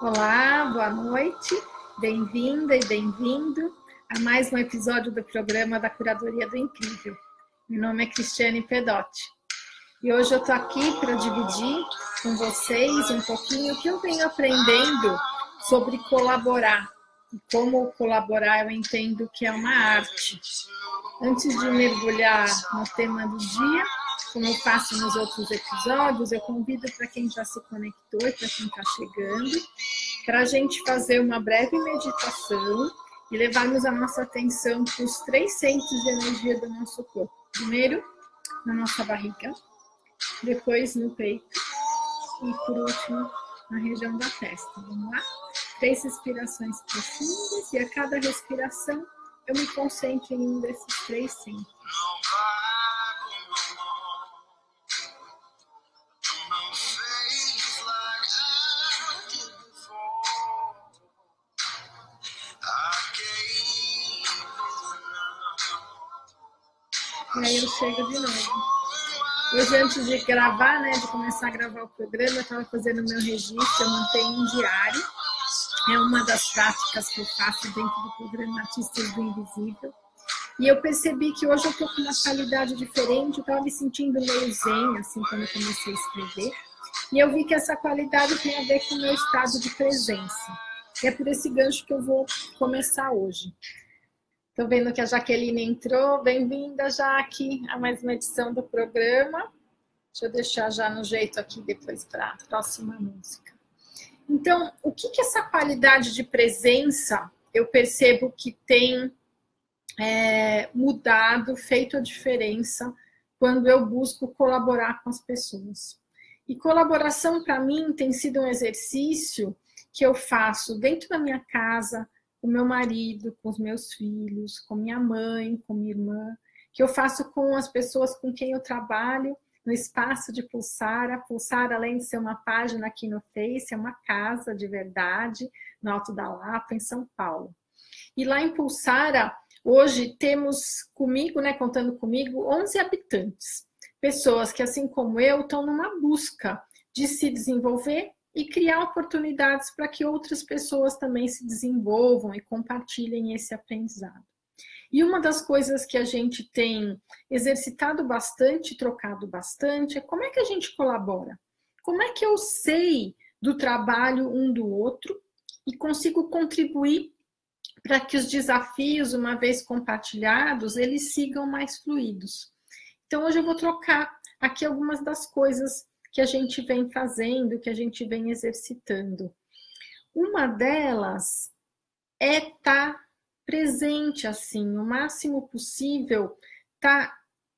Olá, boa noite, bem-vinda e bem-vindo a mais um episódio do programa da Curadoria do Incrível. Meu nome é Cristiane Pedotti e hoje eu estou aqui para dividir com vocês um pouquinho o que eu venho aprendendo sobre colaborar e como colaborar eu entendo que é uma arte. Antes de mergulhar no tema do dia, como eu faço nos outros episódios, eu convido para quem já se conectou e para quem está chegando, para a gente fazer uma breve meditação e levarmos a nossa atenção para os três centros de energia do nosso corpo. Primeiro, na nossa barriga, depois no peito e, por último, na região da testa. Vamos lá? Três respirações profundas e a cada respiração eu me concentro em um desses três centros. E aí eu chego de novo. Hoje, antes de gravar, né, de começar a gravar o programa, eu estava fazendo meu registro, eu mantenho um diário. É uma das práticas que eu faço dentro do programa Artistas do Invisível. E eu percebi que hoje eu estou com uma qualidade diferente, eu estava me sentindo meio zen, assim, quando eu comecei a escrever. E eu vi que essa qualidade tem a ver com o meu estado de presença. E é por esse gancho que eu vou começar hoje. Estou vendo que a Jaqueline entrou. Bem-vinda, Jaque, a mais uma edição do programa. Deixa eu deixar já no jeito aqui depois para a próxima música. Então, o que, que essa qualidade de presença eu percebo que tem é, mudado, feito a diferença quando eu busco colaborar com as pessoas? E colaboração, para mim, tem sido um exercício que eu faço dentro da minha casa, com meu marido, com os meus filhos, com minha mãe, com minha irmã, que eu faço com as pessoas com quem eu trabalho no espaço de Pulsara. Pulsara, além de ser uma página aqui no Face, é uma casa de verdade no Alto da Lapa, em São Paulo. E lá em Pulsara, hoje temos comigo, né, contando comigo, 11 habitantes. Pessoas que, assim como eu, estão numa busca de se desenvolver e criar oportunidades para que outras pessoas também se desenvolvam e compartilhem esse aprendizado. E uma das coisas que a gente tem exercitado bastante, trocado bastante, é como é que a gente colabora? Como é que eu sei do trabalho um do outro e consigo contribuir para que os desafios, uma vez compartilhados, eles sigam mais fluidos. Então, hoje eu vou trocar aqui algumas das coisas que a gente vem fazendo, que a gente vem exercitando. Uma delas é estar tá presente assim, o máximo possível, tá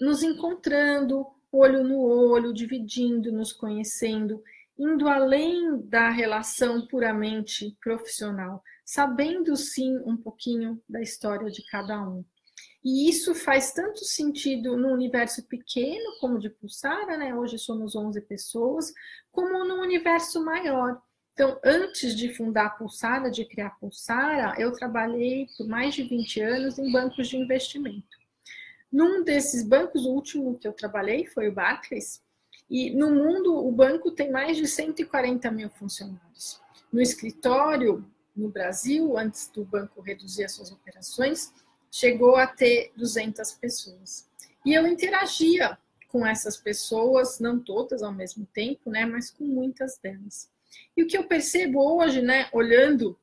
nos encontrando olho no olho, dividindo, nos conhecendo, indo além da relação puramente profissional, sabendo sim um pouquinho da história de cada um. E isso faz tanto sentido no universo pequeno, como de Pulsara, né? Hoje somos 11 pessoas, como no universo maior. Então, antes de fundar a Pulsara, de criar a Pulsara, eu trabalhei por mais de 20 anos em bancos de investimento. Num desses bancos, o último que eu trabalhei foi o Barclays, e no mundo o banco tem mais de 140 mil funcionários. No escritório, no Brasil, antes do banco reduzir as suas operações, chegou a ter 200 pessoas. E eu interagia com essas pessoas, não todas ao mesmo tempo, né, mas com muitas delas. E o que eu percebo hoje, né, olhando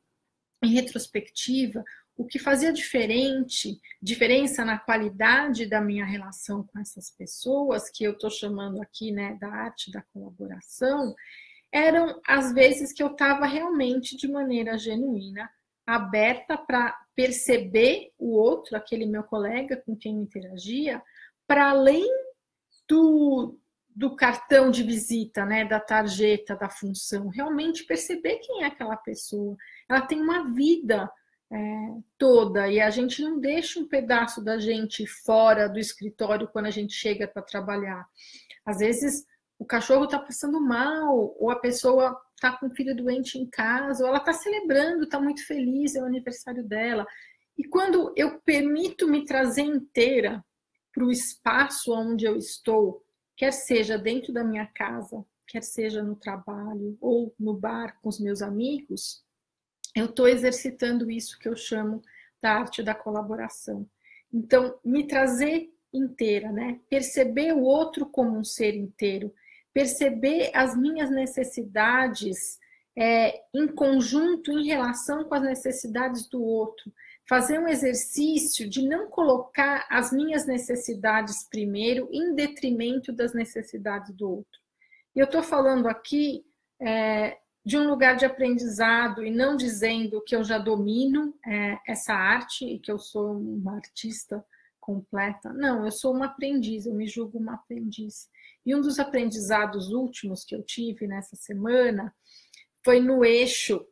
em retrospectiva, o que fazia diferente, diferença na qualidade da minha relação com essas pessoas, que eu estou chamando aqui, né, da arte da colaboração, eram as vezes que eu estava realmente de maneira genuína, aberta para perceber o outro, aquele meu colega com quem eu interagia, para além do, do cartão de visita, né, da tarjeta, da função, realmente perceber quem é aquela pessoa. Ela tem uma vida é, toda e a gente não deixa um pedaço da gente fora do escritório quando a gente chega para trabalhar. Às vezes o cachorro está passando mal, ou a pessoa está com um filho doente em casa, ou ela está celebrando, está muito feliz, é o aniversário dela. E quando eu permito me trazer inteira para o espaço onde eu estou, quer seja dentro da minha casa, quer seja no trabalho ou no bar com os meus amigos, eu estou exercitando isso que eu chamo da arte da colaboração. Então, me trazer inteira, né? Perceber o outro como um ser inteiro, perceber as minhas necessidades é, em conjunto, em relação com as necessidades do outro, fazer um exercício de não colocar as minhas necessidades primeiro em detrimento das necessidades do outro. E eu estou falando aqui é, de um lugar de aprendizado e não dizendo que eu já domino é, essa arte e que eu sou uma artista completa. Não, eu sou uma aprendiz, eu me julgo uma aprendiz. E um dos aprendizados últimos que eu tive nessa semana foi no eixo,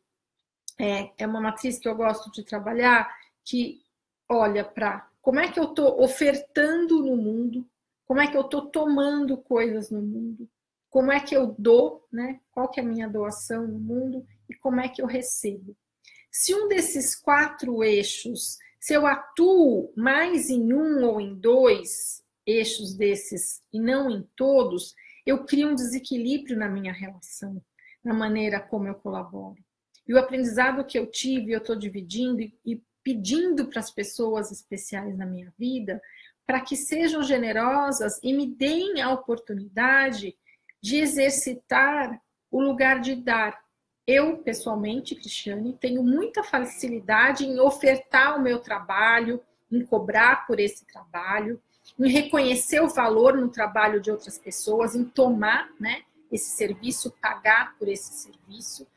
é, é uma matriz que eu gosto de trabalhar, que olha para como é que eu estou ofertando no mundo, como é que eu estou tomando coisas no mundo, como é que eu dou, né? Qual que é a minha doação no mundo e como é que eu recebo. Se um desses quatro eixos, se eu atuo mais em um ou em dois eixos desses e não em todos, eu crio um desequilíbrio na minha relação, na maneira como eu colaboro. E o aprendizado que eu tive, eu estou dividindo e pedindo para as pessoas especiais na minha vida para que sejam generosas e me deem a oportunidade de exercitar o lugar de dar. Eu, pessoalmente, Cristiane, tenho muita facilidade em ofertar o meu trabalho, em cobrar por esse trabalho, em reconhecer o valor no trabalho de outras pessoas, em tomar né, esse serviço, pagar por esse serviço.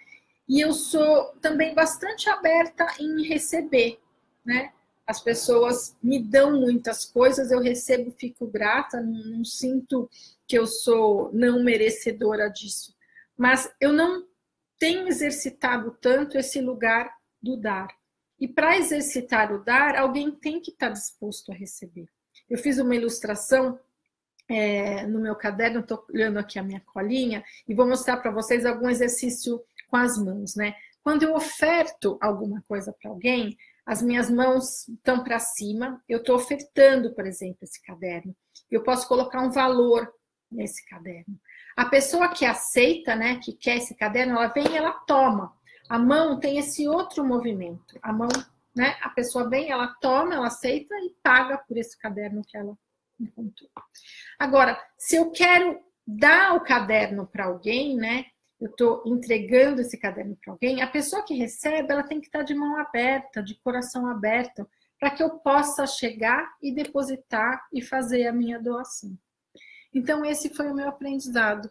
E eu sou também bastante aberta em receber, né? As pessoas me dão muitas coisas, eu recebo, fico grata, não, não sinto que eu sou não merecedora disso. Mas eu não tenho exercitado tanto esse lugar do dar. E para exercitar o dar, alguém tem que estar disposto a receber. Eu fiz uma ilustração é, no meu caderno, estou olhando aqui a minha colinha, e vou mostrar para vocês algum exercício com as mãos, né? Quando eu oferto alguma coisa para alguém, as minhas mãos estão para cima, eu estou ofertando, por exemplo, esse caderno. Eu posso colocar um valor nesse caderno. A pessoa que aceita, né, que quer esse caderno, ela vem e ela toma. A mão tem esse outro movimento. A mão, né, a pessoa vem, ela toma, ela aceita e paga por esse caderno que ela encontrou. Agora, se eu quero dar o caderno para alguém, né, eu estou entregando esse caderno para alguém, a pessoa que recebe, ela tem que estar tá de mão aberta, de coração aberto, para que eu possa chegar e depositar e fazer a minha doação. Então, esse foi o meu aprendizado.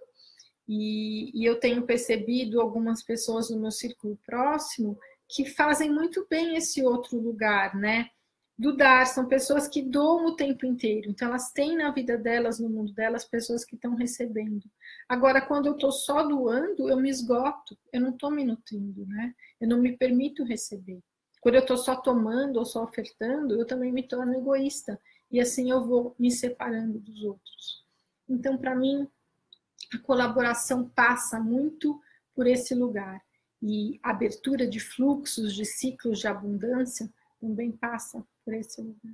E, e eu tenho percebido algumas pessoas no meu círculo próximo que fazem muito bem esse outro lugar, né? do dar, são pessoas que doam o tempo inteiro. Então, elas têm na vida delas, no mundo delas, pessoas que estão recebendo. Agora, quando eu estou só doando, eu me esgoto, eu não estou me nutrindo, né? Eu não me permito receber. Quando eu estou só tomando ou só ofertando, eu também me torno egoísta. E assim eu vou me separando dos outros. Então, para mim, a colaboração passa muito por esse lugar. E abertura de fluxos, de ciclos de abundância, também passa por esse lugar.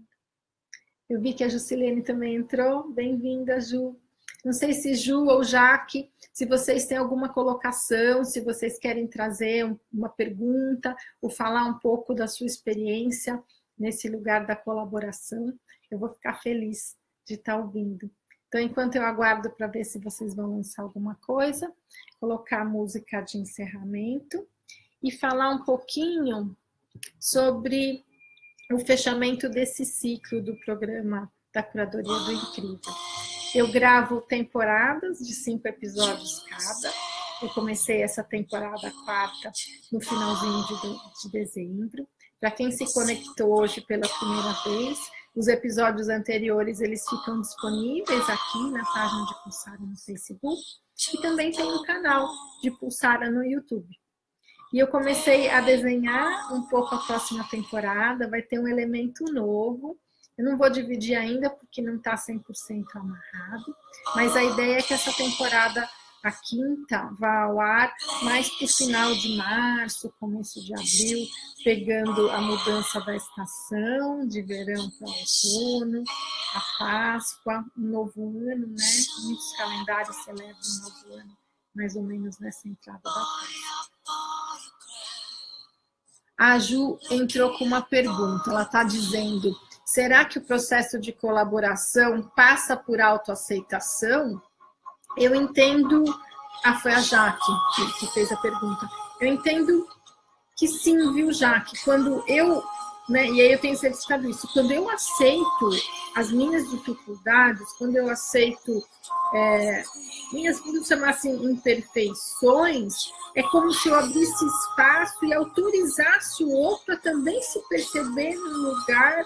Eu vi que a Jusilene também entrou. Bem-vinda, Ju. Não sei se Ju ou Jaque, se vocês têm alguma colocação, se vocês querem trazer uma pergunta ou falar um pouco da sua experiência nesse lugar da colaboração, eu vou ficar feliz de estar ouvindo. Então, enquanto eu aguardo para ver se vocês vão lançar alguma coisa, colocar a música de encerramento e falar um pouquinho sobre o fechamento desse ciclo do programa da Curadoria do Incrível. Eu gravo temporadas de cinco episódios cada. Eu comecei essa temporada quarta no finalzinho de, de dezembro. Para quem se conectou hoje pela primeira vez, os episódios anteriores eles ficam disponíveis aqui na página de Pulsara no Facebook e também tem um canal de Pulsara no YouTube. E eu comecei a desenhar um pouco a próxima temporada, vai ter um elemento novo. Eu não vou dividir ainda porque não está 100% amarrado, mas a ideia é que essa temporada, a quinta, vá ao ar mais para o final de março, começo de abril, pegando a mudança da estação, de verão para outono, a Páscoa, um novo ano, né? Muitos calendários celebram um novo ano mais ou menos nessa entrada da casa. A Ju entrou com uma pergunta, ela está dizendo, será que o processo de colaboração passa por autoaceitação? Eu entendo, ah, foi a Jaque que, que fez a pergunta, eu entendo que sim, viu, Jaque, quando eu né? E aí eu tenho certificado isso. Quando eu aceito as minhas dificuldades, quando eu aceito é, minhas, vamos chamar assim, imperfeições, é como se eu abrisse espaço e autorizasse o outro a também se perceber num lugar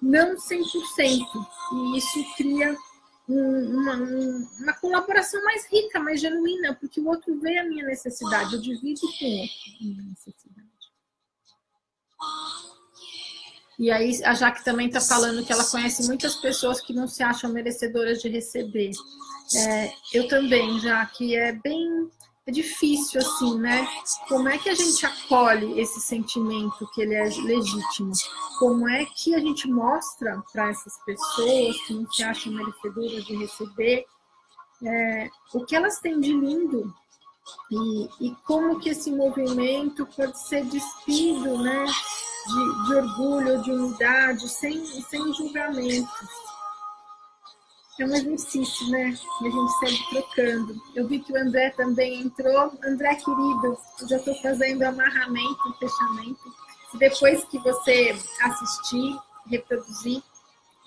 não 100%. E isso cria uma, uma, colaboração mais rica, mais genuína, porque o outro vê a minha necessidade, eu divido com o outro a minha necessidade. E aí a Jaque também está falando que ela conhece muitas pessoas que não se acham merecedoras de receber. É, eu também, já que é bem é difícil assim, né? Como é que a gente acolhe esse sentimento que ele é legítimo? Como é que a gente mostra para essas pessoas que não se acham merecedoras de receber é, o que elas têm de lindo e, e como que esse movimento pode ser despido, né? de, de orgulho, de unidade, sem, sem julgamentos. É um exercício, né? A gente segue trocando. Eu vi que o André também entrou. André, querido, eu já estou fazendo amarramento, fechamento. Depois que você assistir, reproduzir,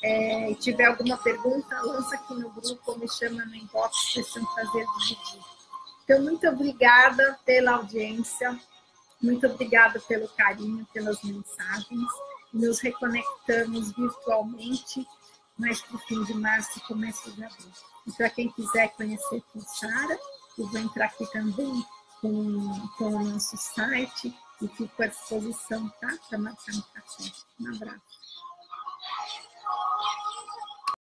é, tiver alguma pergunta, lança aqui no grupo me chama no inbox, ser um prazer dividir. Então, muito obrigada pela audiência. Muito obrigada pelo carinho, pelas mensagens. Nos reconectamos virtualmente mais para o fim de março e começo de abril. E para quem quiser conhecer Pulsara, eu vou entrar aqui também com, com o nosso site e fico à disposição, tá? Para marcar um café. Um abraço.